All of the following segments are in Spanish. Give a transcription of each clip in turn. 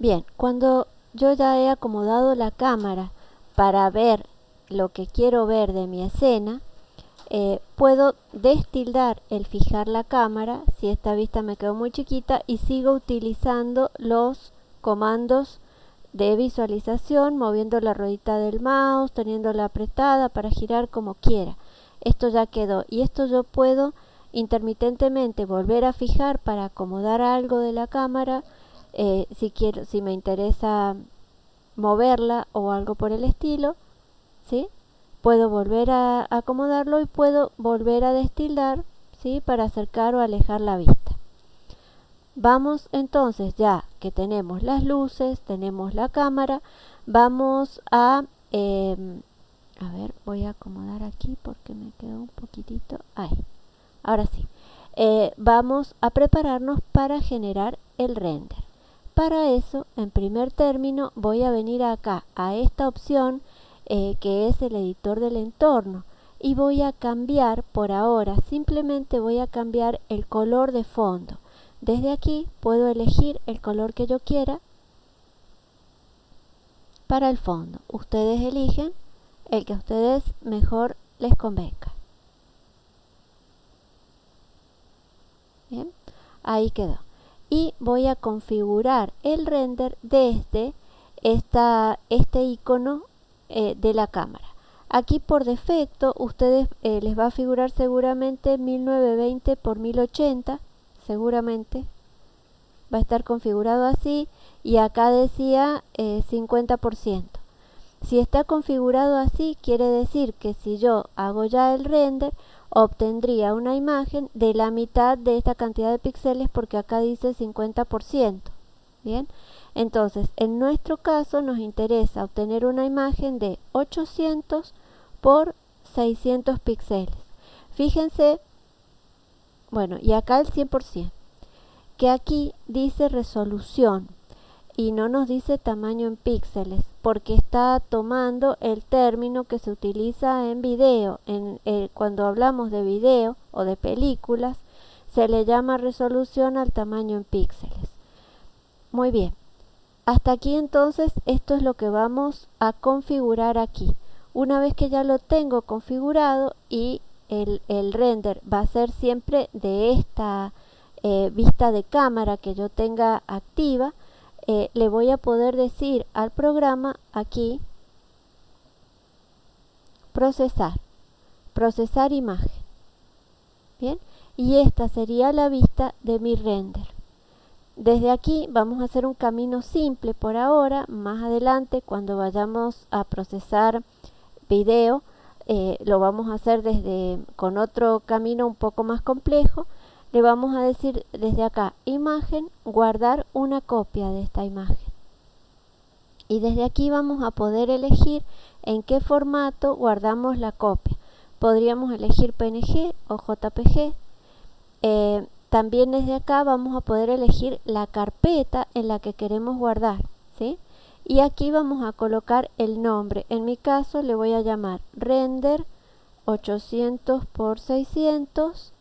Bien, cuando yo ya he acomodado la cámara para ver lo que quiero ver de mi escena, eh, puedo destildar el fijar la cámara si esta vista me quedó muy chiquita y sigo utilizando los comandos de visualización moviendo la ruedita del mouse, teniéndola apretada para girar como quiera. Esto ya quedó y esto yo puedo intermitentemente volver a fijar para acomodar algo de la cámara eh, si quiero si me interesa moverla o algo por el estilo ¿sí? puedo volver a acomodarlo y puedo volver a destildar ¿sí? para acercar o alejar la vista vamos entonces ya que tenemos las luces tenemos la cámara vamos a em, a ver voy a acomodar aquí porque me quedó un poquitito ahí ahora sí eh, vamos a prepararnos para generar el render para eso, en primer término, voy a venir acá a esta opción eh, que es el editor del entorno y voy a cambiar por ahora, simplemente voy a cambiar el color de fondo. Desde aquí puedo elegir el color que yo quiera para el fondo. Ustedes eligen el que a ustedes mejor les convenga. Bien, ahí quedó y voy a configurar el render desde este icono eh, de la cámara. Aquí por defecto ustedes eh, les va a figurar seguramente 1920 por 1080, seguramente va a estar configurado así y acá decía 50%. Eh, si está configurado así quiere decir que si yo hago ya el render obtendría una imagen de la mitad de esta cantidad de píxeles porque acá dice 50%. Bien, entonces en nuestro caso nos interesa obtener una imagen de 800 por 600 píxeles. Fíjense, bueno, y acá el 100%, que aquí dice resolución y no nos dice tamaño en píxeles porque está tomando el término que se utiliza en video. En, eh, cuando hablamos de video o de películas se le llama resolución al tamaño en píxeles. Muy bien. Hasta aquí entonces esto es lo que vamos a configurar aquí. Una vez que ya lo tengo configurado y el, render va a ser siempre de esta eh, vista de cámara que yo tenga activa, eh, le voy a poder decir al programa aquí procesar, procesar imagen. Bien, y esta sería la vista de mi render. Desde aquí vamos a hacer un camino simple por ahora, más adelante cuando vayamos a procesar video, eh, lo vamos a hacer desde con otro camino un poco más complejo le vamos a decir desde acá imagen guardar una copia de esta imagen y desde aquí vamos a poder elegir en qué formato guardamos la copia podríamos elegir PNG o JPG eh, también desde acá vamos a poder elegir la carpeta en la que queremos guardar ¿sí? y aquí vamos a colocar el nombre en mi caso le voy a llamar render 800 por 600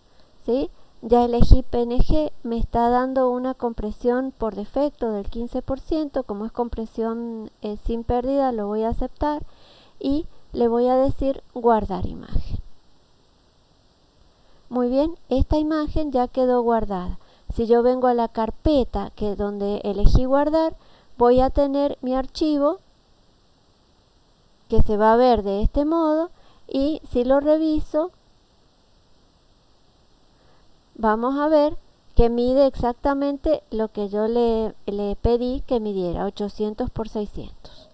¿sí? Ya elegí PNG, me está dando una compresión por defecto del 15%, como es compresión eh, sin pérdida lo voy a aceptar y le voy a decir guardar imagen. Muy bien, esta imagen ya quedó guardada. Si yo vengo a la carpeta que donde elegí guardar, voy a tener mi archivo que se va a ver de este modo y si lo reviso vamos a ver que mide exactamente lo que yo le, le pedí que midiera, 800 por 600.